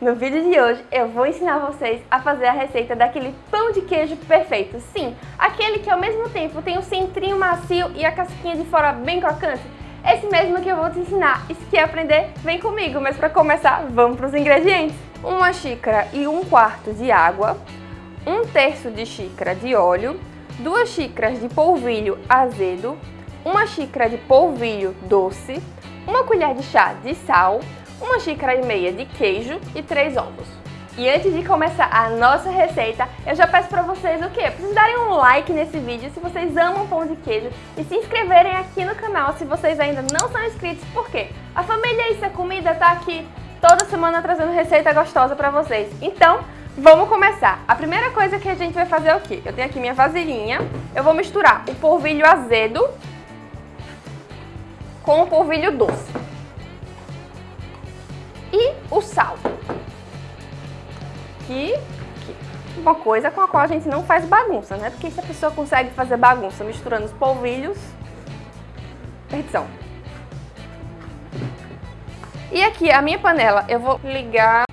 No vídeo de hoje eu vou ensinar vocês a fazer a receita daquele pão de queijo perfeito. Sim, aquele que ao mesmo tempo tem o centrinho macio e a casquinha de fora bem crocante. Esse mesmo que eu vou te ensinar. E se quer aprender, vem comigo. Mas para começar, vamos para os ingredientes. Uma xícara e um quarto de água, um terço de xícara de óleo, duas xícaras de polvilho azedo, uma xícara de polvilho doce, uma colher de chá de sal, uma xícara e meia de queijo e três ovos. E antes de começar a nossa receita, eu já peço para vocês o quê? Pra vocês darem um like nesse vídeo se vocês amam pão de queijo e se inscreverem aqui no canal se vocês ainda não são inscritos, porque a família Isso é Comida tá aqui toda semana trazendo receita gostosa para vocês. Então, vamos começar. A primeira coisa que a gente vai fazer é o quê? Eu tenho aqui minha vasilhinha, eu vou misturar o polvilho azedo com o polvilho doce e o sal. Que uma coisa com a qual a gente não faz bagunça, né? Porque se a pessoa consegue fazer bagunça misturando os polvilhos, perdição. E aqui a minha panela, eu vou ligar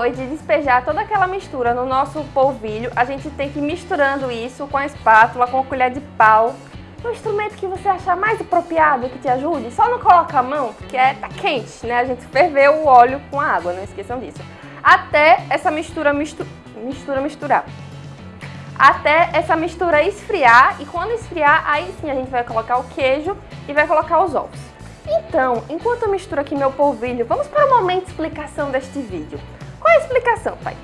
depois de despejar toda aquela mistura no nosso polvilho, a gente tem que ir misturando isso com a espátula, com a colher de pau, um instrumento que você achar mais apropriado, que te ajude. Só não coloca a mão, porque é, tá quente, né? A gente ferveu o óleo com a água, não esqueçam disso. Até essa mistura, mistu... mistura misturar. Até essa mistura esfriar e quando esfriar, aí sim a gente vai colocar o queijo e vai colocar os ovos. Então, enquanto eu misturo aqui meu polvilho, vamos para o momento de explicação deste vídeo. Qual é a explicação, pai?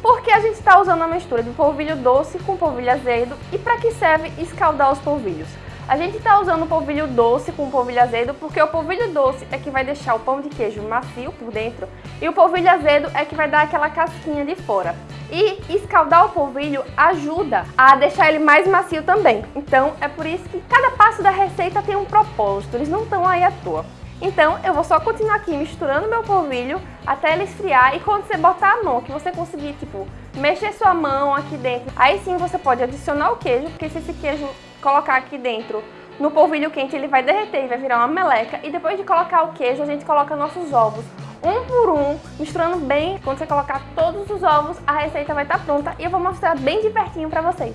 Porque a gente está usando a mistura de polvilho doce com polvilho azedo e para que serve escaldar os polvilhos? A gente está usando o polvilho doce com o polvilho azedo porque o polvilho doce é que vai deixar o pão de queijo macio por dentro e o polvilho azedo é que vai dar aquela casquinha de fora. E escaldar o polvilho ajuda a deixar ele mais macio também. Então é por isso que cada passo da receita tem um propósito, eles não estão aí à toa. Então eu vou só continuar aqui misturando meu polvilho até ele esfriar e quando você botar a mão, que você conseguir, tipo, mexer sua mão aqui dentro, aí sim você pode adicionar o queijo, porque se esse queijo colocar aqui dentro no polvilho quente, ele vai derreter e vai virar uma meleca. E depois de colocar o queijo, a gente coloca nossos ovos um por um, misturando bem. Quando você colocar todos os ovos, a receita vai estar pronta e eu vou mostrar bem de pertinho pra vocês.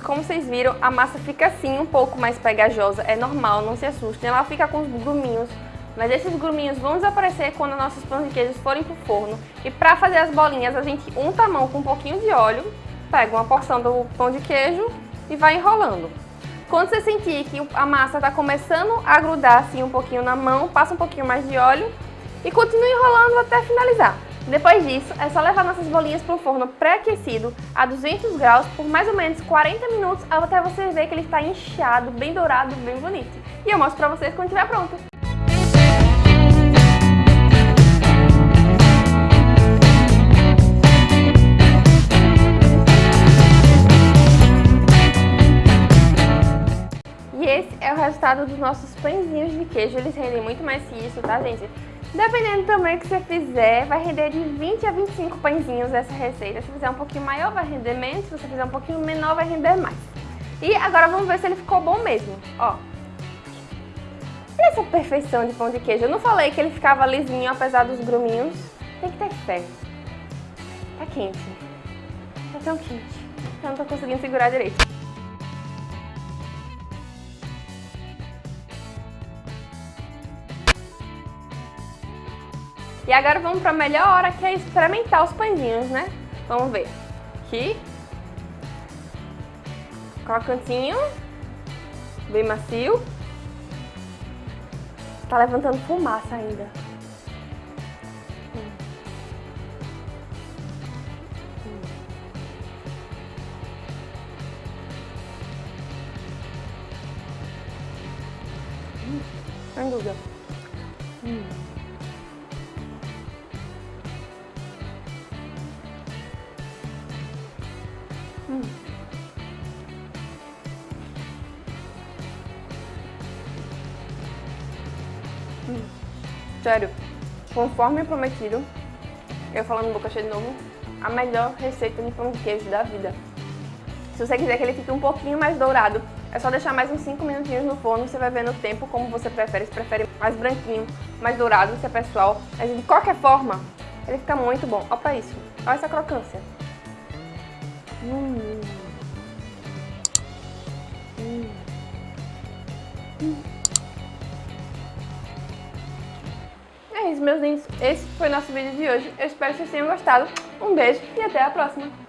Como vocês viram, a massa fica assim, um pouco mais pegajosa, é normal, não se assustem, ela fica com os gruminhos, mas esses gruminhos vão desaparecer quando nossos pães de queijo forem pro forno. E para fazer as bolinhas, a gente unta a mão com um pouquinho de óleo, pega uma porção do pão de queijo e vai enrolando. Quando você sentir que a massa está começando a grudar assim um pouquinho na mão, passa um pouquinho mais de óleo e continue enrolando até finalizar. Depois disso, é só levar nossas bolinhas para o forno pré-aquecido a 200 graus por mais ou menos 40 minutos até você ver que ele está inchado, bem dourado, bem bonito. E eu mostro para vocês quando estiver pronto. E esse é o resultado dos nossos pãezinhos de queijo. Eles rendem muito mais que isso, tá, gente? Dependendo do tamanho que você fizer, vai render de 20 a 25 pãezinhos essa receita. Se fizer um pouquinho maior, vai render menos. Se você fizer um pouquinho menor, vai render mais. E agora vamos ver se ele ficou bom mesmo. Ó. Olha essa perfeição de pão de queijo. Eu não falei que ele ficava lisinho apesar dos gruminhos. Tem que ter fé. Tá quente. Tá tão quente. Eu não tô conseguindo segurar direito. E agora vamos para a melhor hora, que é experimentar os pãezinhos, né? Vamos ver. Aqui. Crocantinho. Bem macio. Tá levantando fumaça ainda. Hum. Hum. Sem dúvida. Hum. Sério, conforme prometido, eu falando boca cheia de novo, a melhor receita de pão de queijo da vida. Se você quiser que ele fique um pouquinho mais dourado, é só deixar mais uns 5 minutinhos no forno, você vai ver no tempo como você prefere, se prefere mais branquinho, mais dourado, se é pessoal. Mas de qualquer forma, ele fica muito bom. Olha pra isso, olha essa crocância. Hum. Hum. Hum. É isso, meus lindos. Esse foi nosso vídeo de hoje. Eu espero que vocês tenham gostado. Um beijo e até a próxima.